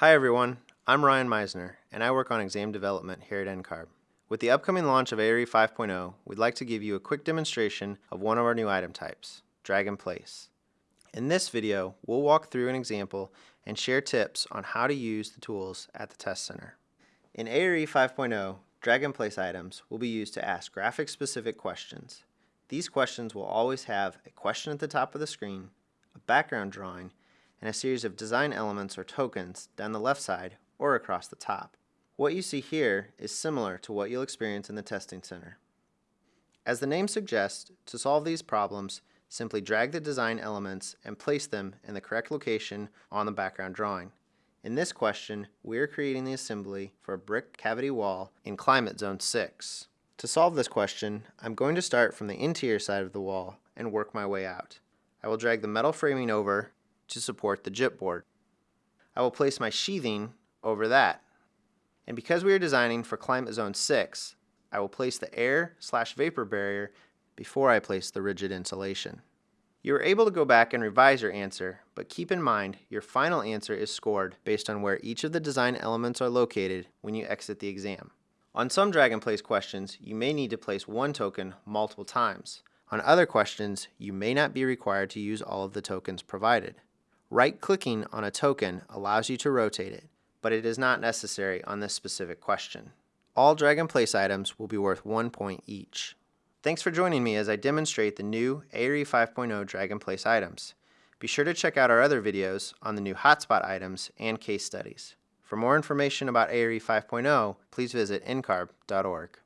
Hi everyone, I'm Ryan Meisner, and I work on exam development here at NCARB. With the upcoming launch of ARE 5.0, we'd like to give you a quick demonstration of one of our new item types, drag and place. In this video, we'll walk through an example and share tips on how to use the tools at the test center. In ARE 5.0, drag and place items will be used to ask graphic-specific questions. These questions will always have a question at the top of the screen, a background drawing, and a series of design elements or tokens down the left side or across the top. What you see here is similar to what you'll experience in the testing center. As the name suggests, to solve these problems, simply drag the design elements and place them in the correct location on the background drawing. In this question, we are creating the assembly for a brick cavity wall in Climate Zone 6. To solve this question, I'm going to start from the interior side of the wall and work my way out. I will drag the metal framing over to support the gypboard. I will place my sheathing over that. And because we are designing for climate zone 6, I will place the air slash vapor barrier before I place the rigid insulation. You are able to go back and revise your answer, but keep in mind your final answer is scored based on where each of the design elements are located when you exit the exam. On some drag and place questions, you may need to place one token multiple times. On other questions, you may not be required to use all of the tokens provided. Right-clicking on a token allows you to rotate it, but it is not necessary on this specific question. All drag and place items will be worth one point each. Thanks for joining me as I demonstrate the new ARE 5.0 drag and place items. Be sure to check out our other videos on the new hotspot items and case studies. For more information about ARE 5.0, please visit ncarb.org.